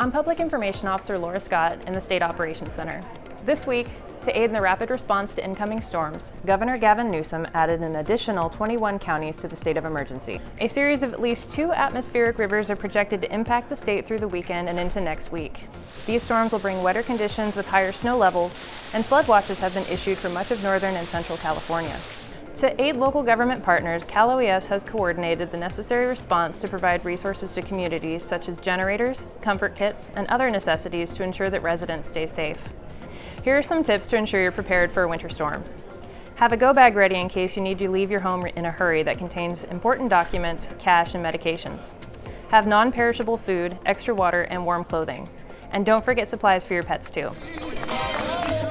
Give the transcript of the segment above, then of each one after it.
I'm Public Information Officer Laura Scott in the State Operations Center. This week, to aid in the rapid response to incoming storms, Governor Gavin Newsom added an additional 21 counties to the state of emergency. A series of at least two atmospheric rivers are projected to impact the state through the weekend and into next week. These storms will bring wetter conditions with higher snow levels, and flood watches have been issued for much of northern and central California. To aid local government partners, Cal OES has coordinated the necessary response to provide resources to communities such as generators, comfort kits, and other necessities to ensure that residents stay safe. Here are some tips to ensure you're prepared for a winter storm. Have a go bag ready in case you need to leave your home in a hurry that contains important documents, cash, and medications. Have non-perishable food, extra water, and warm clothing. And don't forget supplies for your pets too.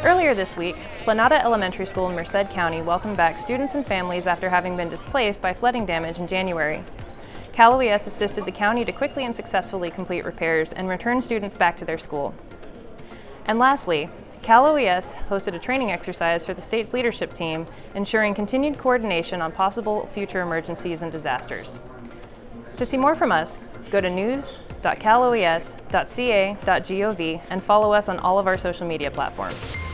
Earlier this week, Planada Elementary School in Merced County welcomed back students and families after having been displaced by flooding damage in January. Cal OES assisted the county to quickly and successfully complete repairs and return students back to their school. And lastly, Cal OES hosted a training exercise for the state's leadership team, ensuring continued coordination on possible future emergencies and disasters. To see more from us, go to news.caloes.ca.gov and follow us on all of our social media platforms.